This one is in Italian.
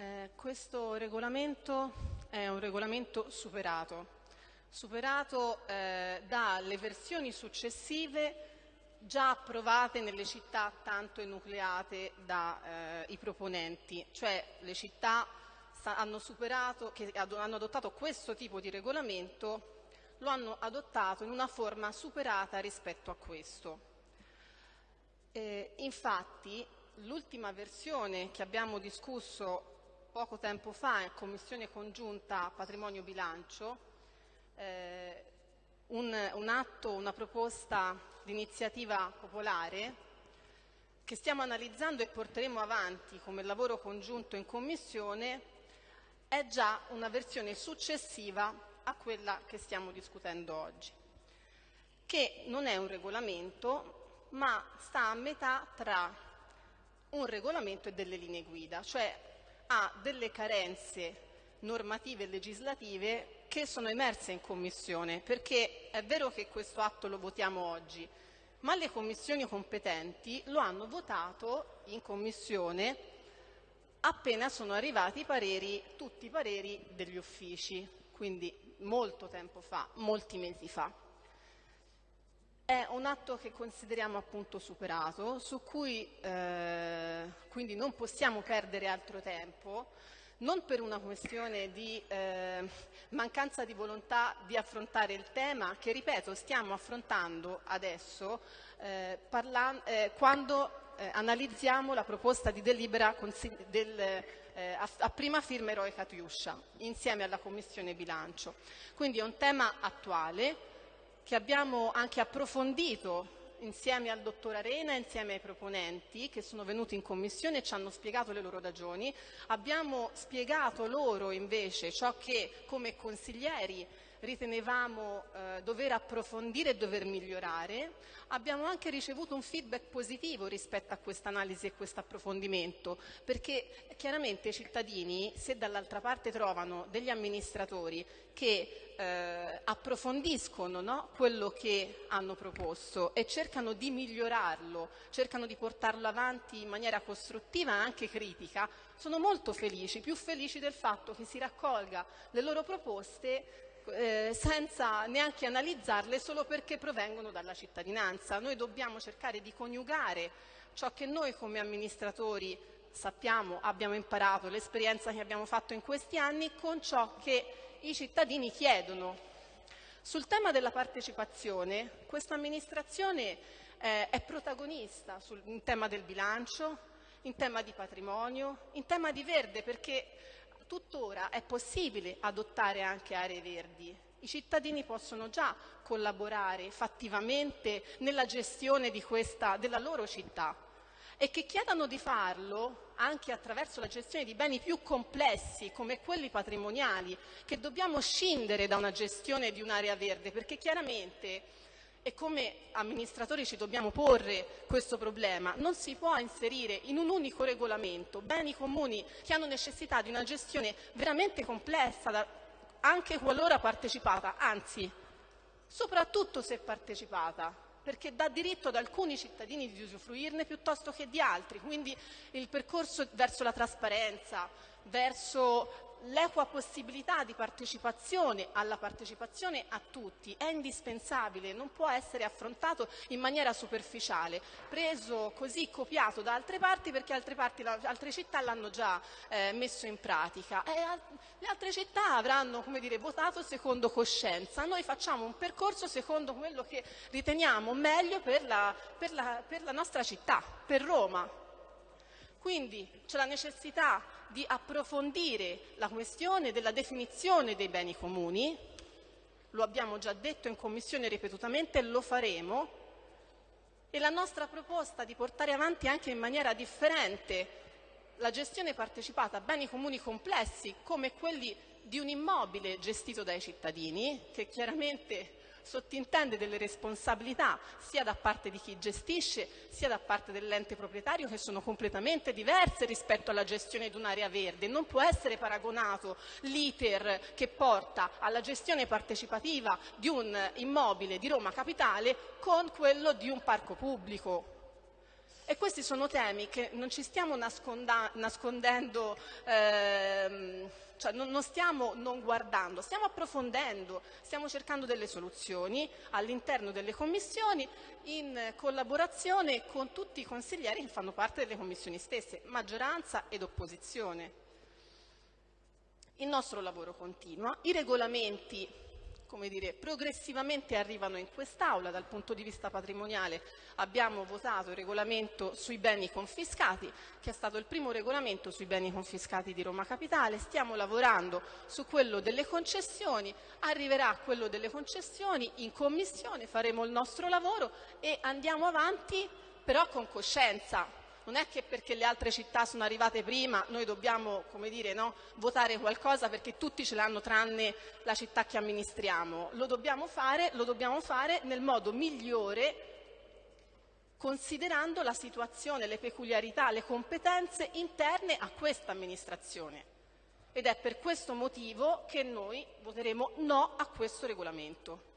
Eh, questo regolamento è un regolamento superato, superato eh, dalle versioni successive già approvate nelle città tanto enucleate dai eh, proponenti, cioè le città hanno, superato, hanno adottato questo tipo di regolamento lo hanno adottato in una forma superata rispetto a questo. Eh, infatti l'ultima versione che abbiamo discusso poco tempo fa in Commissione congiunta Patrimonio Bilancio, eh, un, un atto, una proposta di iniziativa popolare che stiamo analizzando e porteremo avanti come lavoro congiunto in Commissione, è già una versione successiva a quella che stiamo discutendo oggi, che non è un regolamento, ma sta a metà tra un regolamento e delle linee guida, cioè ha delle carenze normative e legislative che sono emerse in Commissione, perché è vero che questo atto lo votiamo oggi, ma le commissioni competenti lo hanno votato in Commissione appena sono arrivati i pareri, tutti i pareri degli uffici, quindi molto tempo fa, molti mesi fa. È un atto che consideriamo appunto superato, su cui eh, quindi non possiamo perdere altro tempo, non per una questione di eh, mancanza di volontà di affrontare il tema che, ripeto, stiamo affrontando adesso eh, eh, quando eh, analizziamo la proposta di delibera del, eh, a, a, prima firma Eroe Catiuscia insieme alla Commissione Bilancio. Quindi è un tema attuale che abbiamo anche approfondito insieme al dottor Arena, insieme ai proponenti che sono venuti in commissione e ci hanno spiegato le loro ragioni. Abbiamo spiegato loro invece ciò che come consiglieri ritenevamo eh, dover approfondire e dover migliorare. Abbiamo anche ricevuto un feedback positivo rispetto a questa analisi e questo approfondimento, perché chiaramente i cittadini, se dall'altra parte trovano degli amministratori che eh, approfondiscono no, quello che hanno proposto e cercano di migliorarlo, cercano di portarlo avanti in maniera costruttiva e anche critica, sono molto felici, più felici del fatto che si raccolga le loro proposte eh, senza neanche analizzarle solo perché provengono dalla cittadinanza. Noi dobbiamo cercare di coniugare ciò che noi come amministratori sappiamo, abbiamo imparato, l'esperienza che abbiamo fatto in questi anni con ciò che i cittadini chiedono. Sul tema della partecipazione, questa amministrazione eh, è protagonista sul, in tema del bilancio, in tema di patrimonio, in tema di verde, perché tuttora è possibile adottare anche aree verdi. I cittadini possono già collaborare fattivamente nella gestione questa, della loro città e che chiedano di farlo anche attraverso la gestione di beni più complessi come quelli patrimoniali, che dobbiamo scindere da una gestione di un'area verde, perché chiaramente e come amministratori ci dobbiamo porre questo problema. Non si può inserire in un unico regolamento beni comuni che hanno necessità di una gestione veramente complessa, anche qualora partecipata, anzi, soprattutto se partecipata, perché dà diritto ad alcuni cittadini di usufruirne piuttosto che di altri. Quindi il percorso verso la trasparenza, verso l'equa possibilità di partecipazione alla partecipazione a tutti è indispensabile, non può essere affrontato in maniera superficiale, preso così copiato da altre parti perché altre, parti, altre città l'hanno già eh, messo in pratica e le altre città avranno dire, votato secondo coscienza. Noi facciamo un percorso secondo quello che riteniamo meglio per la, per la, per la nostra città, per Roma. Quindi c'è la necessità di approfondire la questione della definizione dei beni comuni, lo abbiamo già detto in Commissione ripetutamente lo faremo, e la nostra proposta di portare avanti anche in maniera differente la gestione partecipata a beni comuni complessi come quelli di un immobile gestito dai cittadini, che chiaramente sottintende delle responsabilità sia da parte di chi gestisce sia da parte dell'ente proprietario che sono completamente diverse rispetto alla gestione di un'area verde. Non può essere paragonato l'iter che porta alla gestione partecipativa di un immobile di Roma Capitale con quello di un parco pubblico. E questi sono temi che non ci stiamo nascondendo, ehm, cioè non, non stiamo non guardando, stiamo approfondendo, stiamo cercando delle soluzioni all'interno delle commissioni in collaborazione con tutti i consiglieri che fanno parte delle commissioni stesse, maggioranza ed opposizione. Il nostro lavoro continua, i regolamenti come dire, progressivamente arrivano in quest'Aula. Dal punto di vista patrimoniale abbiamo votato il regolamento sui beni confiscati, che è stato il primo regolamento sui beni confiscati di Roma Capitale. Stiamo lavorando su quello delle concessioni, arriverà quello delle concessioni in commissione, faremo il nostro lavoro e andiamo avanti però con coscienza, non è che perché le altre città sono arrivate prima noi dobbiamo dire, no, votare qualcosa perché tutti ce l'hanno tranne la città che amministriamo. Lo dobbiamo fare, lo dobbiamo fare nel modo migliore considerando la situazione, le peculiarità, le competenze interne a questa amministrazione. Ed è per questo motivo che noi voteremo no a questo regolamento.